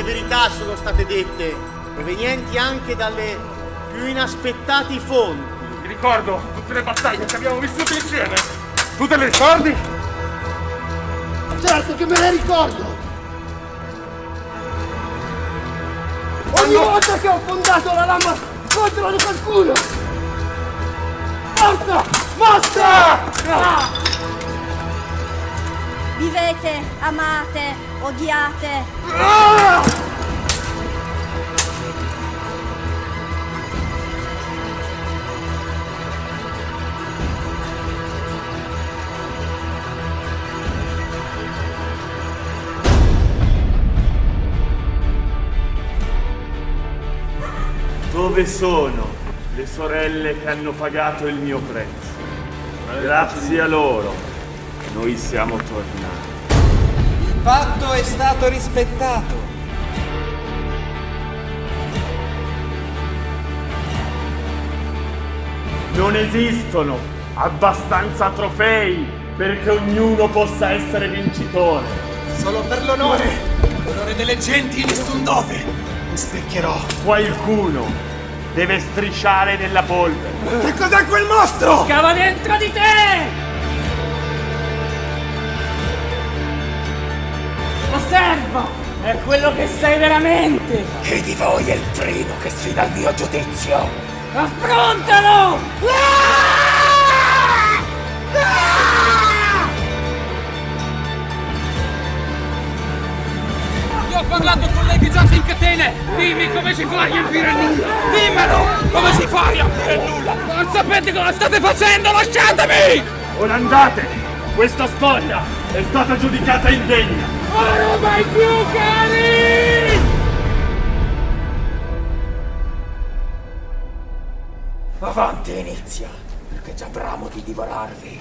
verità sono state dette, provenienti anche dalle più inaspettate fonti. Mi ricordo tutte le battaglie che abbiamo vissuto insieme. Tu te le ricordi? Certo che me le ricordo! Ogni volta che ho fondato la lama contro di qualcuno! Forza! Basta! Vivete, amate, odiate. Dove sono le sorelle che hanno pagato il mio prezzo? Grazie a loro, noi siamo tornati. Il patto è stato rispettato. Non esistono abbastanza trofei perché ognuno possa essere vincitore. Solo per l'onore, l'onore delle genti nessun dove. Mi specchierò. Qualcuno deve strisciare nella polvere. Che cos'è quel mostro? Scava dentro di te! Osserva! È quello che sei veramente! Chi di voi è il primo che sfida il mio giudizio? Affrontalo! Io ho parlato con lei che giace in catene! Dimmi come si fa a riempire il nulla! Dimmelo! Come si fa a riempire il nulla? Non sapete cosa state facendo! Lasciatemi! Ora andate! Questa storia è stata giudicata indegna! Ora mai più cari! Avanti, inizia, perché già bramo di divorarvi.